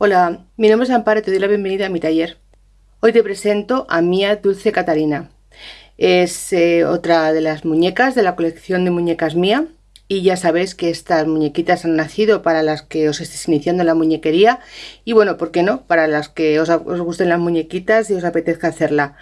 Hola, mi nombre es Amparo y te doy la bienvenida a mi taller. Hoy te presento a Mía Dulce Catarina. Es eh, otra de las muñecas de la colección de muñecas Mía y ya sabéis que estas muñequitas han nacido para las que os estéis iniciando en la muñequería y bueno, ¿por qué no? Para las que os, gusten las muñequitas y os apetezca hacerla.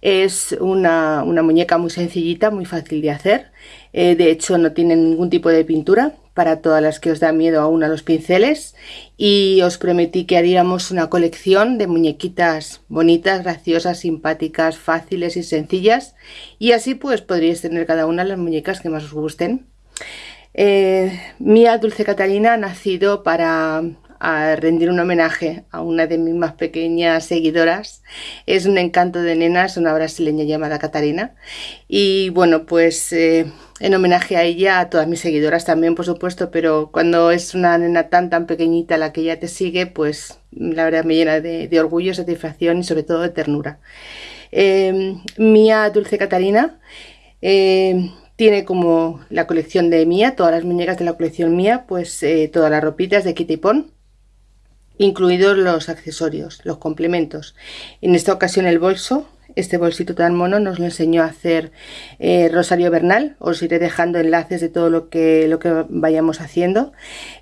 Es una, muñeca muy sencillita, muy fácil de hacer. Eh, de hecho no tiene ningún tipo de pintura para todas las que os da miedo aún a los pinceles y os prometí que haríamos una colección de muñequitas bonitas, graciosas, simpáticas, fáciles y sencillas y así pues podríais tener cada una las muñecas que más os gusten. Eh, Mía Dulce Catalina ha nacido para rendir un homenaje a una de mis más pequeñas seguidoras. Es un encanto de nenas, una brasileña llamada Catarina. Y bueno, pues eh, en homenaje a ella, a todas mis seguidoras también, por supuesto, pero cuando es una nena tan tan pequeñita la que ella te sigue, pues la verdad me llena de, orgullo, satisfacción y sobre todo de ternura. Eh, Mía Dulce Catarina tiene como la colección de Mía, todas las muñecas de la colección Mía, pues eh, todas las ropitas de Kitty Pon, incluidos los accesorios, los complementos. En esta ocasión el bolso, este bolsito tan mono nos lo enseñó a hacer eh, Rosario Bernal. Os iré dejando enlaces de todo lo que, lo que vayamos haciendo.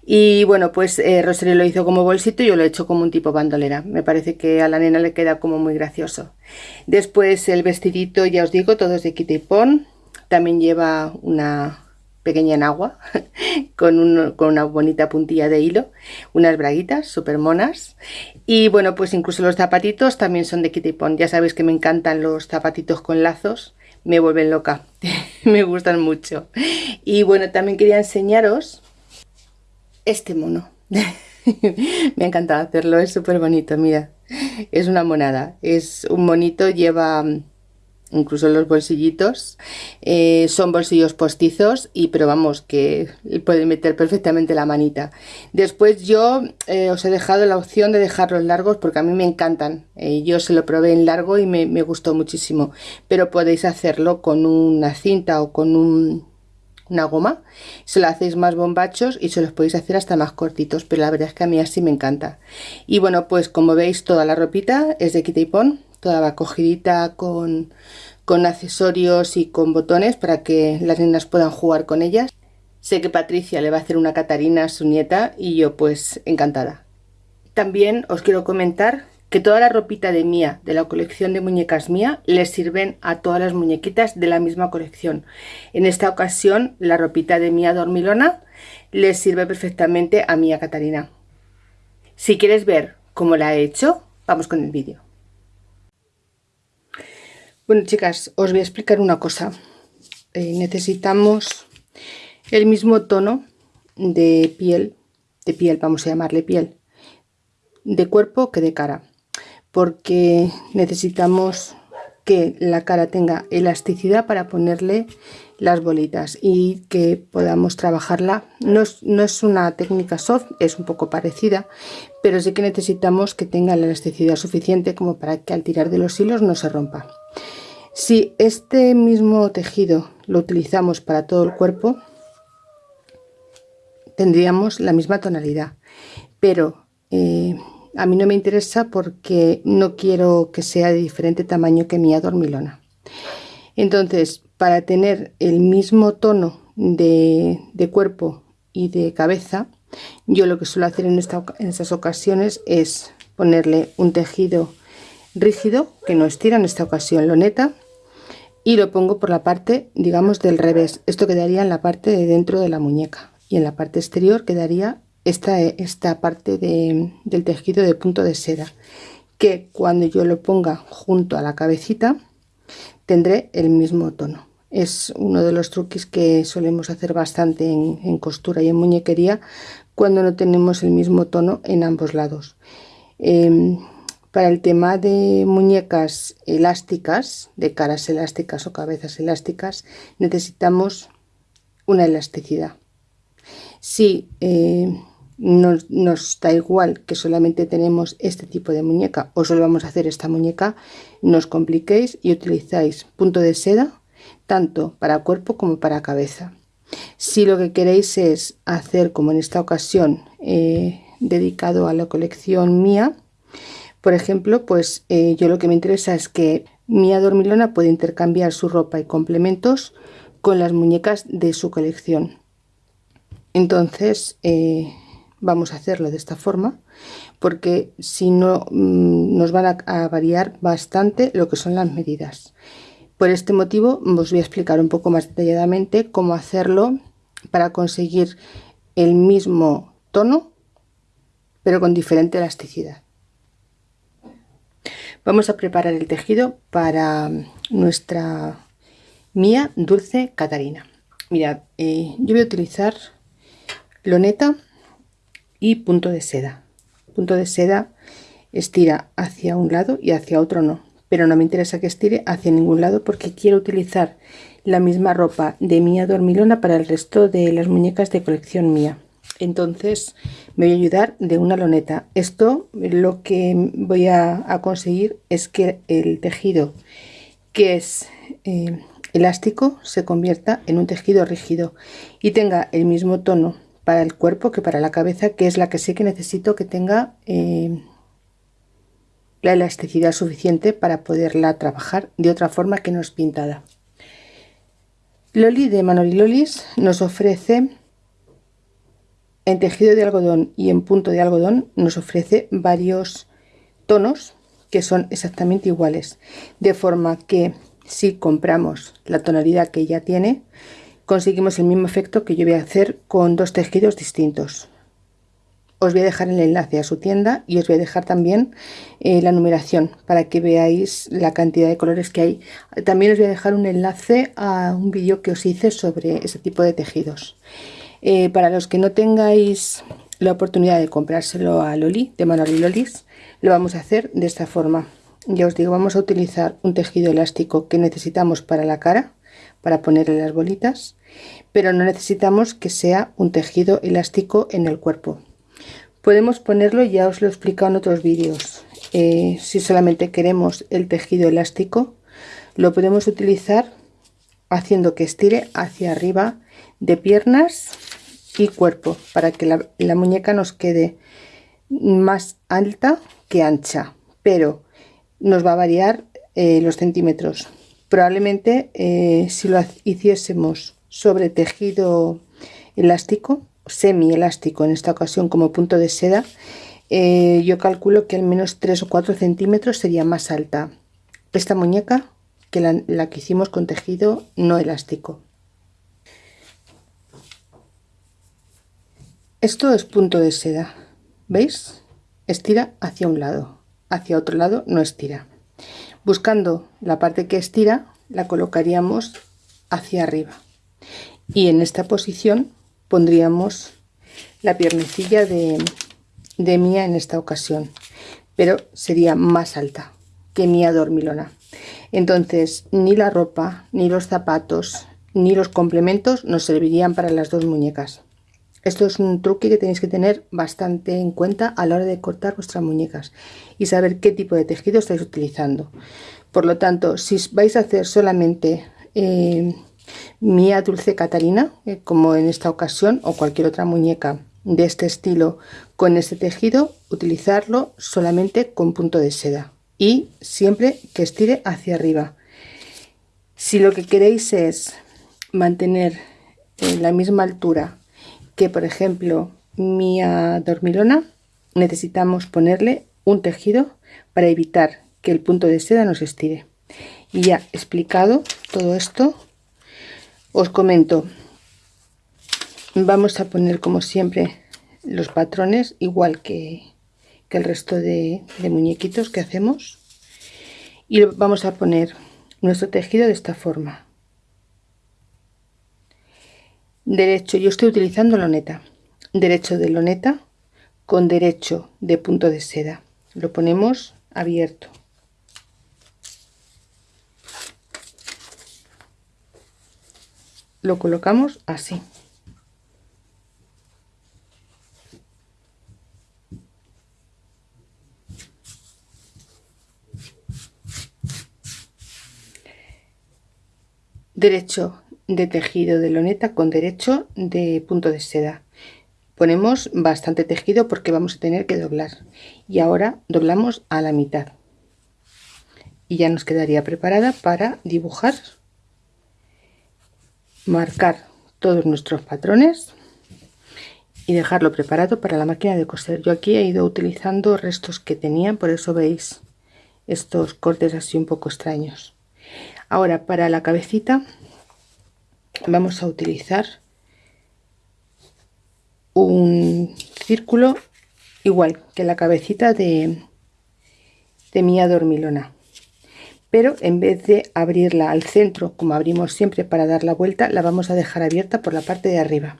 Y bueno, pues eh, Rosario lo hizo como bolsito y yo lo he hecho como un tipo bandolera. Me parece que a la nena le queda como muy gracioso. Después el vestidito, ya os digo, todo es de Kitty Pon. También lleva una pequeña enagua con, una bonita puntilla de hilo, unas braguitas súper monas y bueno pues incluso los zapatitos también son de Kitty Pond. Ya sabéis que me encantan los zapatitos con lazos, me vuelven loca, me gustan mucho. Y bueno también quería enseñaros este mono. me ha encantado hacerlo, es súper bonito, mira, es una monada, es un monito, lleva incluso los bolsillitos eh, son bolsillos postizos y pero vamos que puede meter perfectamente la manita. Después yo eh, os he dejado la opción de dejarlos largos porque a mí me encantan eh, yo se lo probé en largo y me, gustó muchísimo pero podéis hacerlo con una cinta o con una goma se lo hacéis más bombachos y se los podéis hacer hasta más cortitos pero la verdad es que a mí así me encanta. Y bueno pues como veis toda la ropita es de Kitty Pon toda cogidita con, con accesorios y con botones para que las niñas puedan jugar con ellas. Sé que Patricia le va a hacer una Catarina a su nieta y yo pues encantada. También os quiero comentar que toda la ropita de Mía, de la colección de muñecas Mía, les sirven a todas las muñequitas de la misma colección. En esta ocasión la ropita de Mía Dormilona les sirve perfectamente a Mía Catarina. Si quieres ver cómo la he hecho, vamos con el vídeo. Bueno chicas, os voy a explicar una cosa. Eh, necesitamos el mismo tono de piel, de piel, vamos a llamarle piel, de cuerpo que de cara. Porque necesitamos que la cara tenga elasticidad para ponerle las bolitas y que podamos trabajarla. No es, no es, una técnica soft, es un poco parecida, pero sí que necesitamos que tenga la elasticidad suficiente como para que al tirar de los hilos no se rompa. Si este mismo tejido lo utilizamos para todo el cuerpo, tendríamos la misma tonalidad, pero eh, a mí no me interesa porque no quiero que sea de diferente tamaño que mi adormilona. Entonces, para tener el mismo tono de, cuerpo y de cabeza, yo lo que suelo hacer en, en estas ocasiones es ponerle un tejido rígido que no estira en esta ocasión loneta y lo pongo por la parte digamos del revés. Esto quedaría en la parte de dentro de la muñeca y en la parte exterior quedaría esta, esta parte del tejido de punto de seda que cuando yo lo ponga junto a la cabecita tendré el mismo tono. Es uno de los truquis que solemos hacer bastante en, costura y en muñequería cuando no tenemos el mismo tono en ambos lados. Em, para el tema de muñecas elásticas, de caras elásticas o cabezas elásticas, necesitamos una elasticidad. Si eh, nos, da igual que solamente tenemos este tipo de muñeca o solo vamos a hacer esta muñeca, no os compliquéis y utilizáis punto de seda tanto para cuerpo como para cabeza. Si lo que queréis es hacer como en esta ocasión eh, dedicado a la colección mía. Por ejemplo, pues eh, yo lo que me interesa es que Mía Dormilona puede intercambiar su ropa y complementos con las muñecas de su colección. Entonces eh, vamos a hacerlo de esta forma porque si no mm, nos van a, variar bastante lo que son las medidas. Por este motivo os voy a explicar un poco más detalladamente cómo hacerlo para conseguir el mismo tono pero con diferente elasticidad. Vamos a preparar el tejido para nuestra mía dulce Catarina. Mirad, eh, yo voy a utilizar loneta y punto de seda. Punto de seda estira hacia un lado y hacia otro no, pero no me interesa que estire hacia ningún lado porque quiero utilizar la misma ropa de mía dormilona para el resto de las muñecas de colección mía entonces me voy a ayudar de una loneta. Esto lo que voy a, conseguir es que el tejido que es eh, elástico se convierta en un tejido rígido y tenga el mismo tono para el cuerpo que para la cabeza que es la que sé que necesito que tenga eh, la elasticidad suficiente para poderla trabajar de otra forma que no es pintada. Loli de Manoli Lolis nos ofrece en tejido de algodón y en punto de algodón nos ofrece varios tonos que son exactamente iguales. De forma que si compramos la tonalidad que ella tiene conseguimos el mismo efecto que yo voy a hacer con dos tejidos distintos. Os voy a dejar el enlace a su tienda y os voy a dejar también eh, la numeración para que veáis la cantidad de colores que hay. También os voy a dejar un enlace a un vídeo que os hice sobre ese tipo de tejidos eh, para los que no tengáis la oportunidad de comprárselo a Loli, de Manoli Lolis, lo vamos a hacer de esta forma. Ya os digo, vamos a utilizar un tejido elástico que necesitamos para la cara, para ponerle las bolitas, pero no necesitamos que sea un tejido elástico en el cuerpo. Podemos ponerlo, ya os lo he explicado en otros vídeos, eh, si solamente queremos el tejido elástico, lo podemos utilizar haciendo que estire hacia arriba de piernas y cuerpo para que la, muñeca nos quede más alta que ancha pero nos va a variar eh, los centímetros. Probablemente eh, si lo hiciésemos sobre tejido elástico semi elástico en esta ocasión como punto de seda eh, yo calculo que al menos 3 o 4 centímetros sería más alta esta muñeca que la que hicimos con tejido no elástico Esto es punto de seda, ¿veis? Estira hacia un lado, hacia otro lado no estira. Buscando la parte que estira, la colocaríamos hacia arriba. Y en esta posición pondríamos la piernecilla de, de Mía en esta ocasión, pero sería más alta que Mía dormilona. Entonces, ni la ropa, ni los zapatos, ni los complementos nos servirían para las dos muñecas. Esto es un truque que tenéis que tener bastante en cuenta a la hora de cortar vuestras muñecas y saber qué tipo de tejido estáis utilizando. Por lo tanto, si vais a hacer solamente eh, Mía Dulce Catalina, eh, como en esta ocasión, o cualquier otra muñeca de este estilo con este tejido, utilizarlo solamente con punto de seda y siempre que estire hacia arriba. Si lo que queréis es mantener en la misma altura que por ejemplo mi dormilona necesitamos ponerle un tejido para evitar que el punto de seda nos estire. Y ya explicado todo esto os comento. Vamos a poner como siempre los patrones igual que, el resto de, de muñequitos que hacemos. Y vamos a poner nuestro tejido de esta forma derecho yo estoy utilizando loneta. Derecho de loneta con derecho de punto de seda. Lo ponemos abierto. Lo colocamos así. Derecho de tejido de loneta con derecho de punto de seda. Ponemos bastante tejido porque vamos a tener que doblar. Y ahora doblamos a la mitad. Y ya nos quedaría preparada para dibujar. Marcar todos nuestros patrones y dejarlo preparado para la máquina de coser. Yo aquí he ido utilizando restos que tenía por eso veis estos cortes así un poco extraños. Ahora para la cabecita vamos a utilizar un círculo igual que la cabecita de, de mi adormilona. Pero en vez de abrirla al centro como abrimos siempre para dar la vuelta la vamos a dejar abierta por la parte de arriba.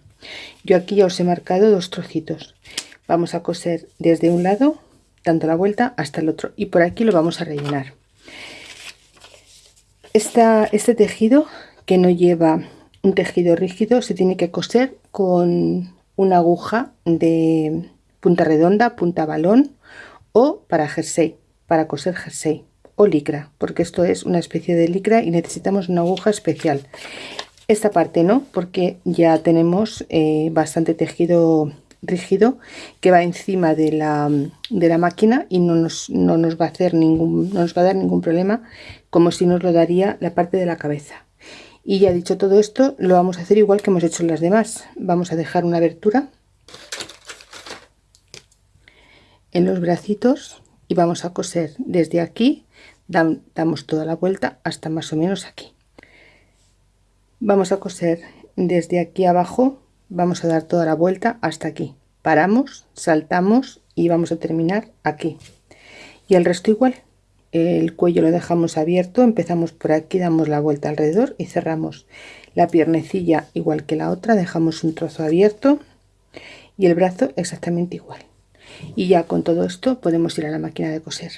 Yo aquí ya os he marcado dos trocitos. Vamos a coser desde un lado dando la vuelta hasta el otro y por aquí lo vamos a rellenar. Este tejido que no lleva un tejido rígido se tiene que coser con una aguja de punta redonda, punta balón o para jersey, para coser jersey o licra, porque esto es una especie de licra y necesitamos una aguja especial. Esta parte no, porque ya tenemos eh, bastante tejido rígido que va encima de la, de la máquina y no nos, no nos va a hacer ningún, no nos va a dar ningún problema como si nos lo daría la parte de la cabeza. Y ya dicho todo esto, lo vamos a hacer igual que hemos hecho en las demás. Vamos a dejar una abertura en los bracitos y vamos a coser desde aquí. Damos toda la vuelta hasta más o menos aquí. Vamos a coser desde aquí abajo. Vamos a dar toda la vuelta hasta aquí. Paramos saltamos y vamos a terminar aquí. Y el resto igual el cuello lo dejamos abierto empezamos por aquí damos la vuelta alrededor y cerramos. La piernecilla igual que la otra dejamos un trozo abierto y el brazo exactamente igual. Y ya con todo esto podemos ir a la máquina de coser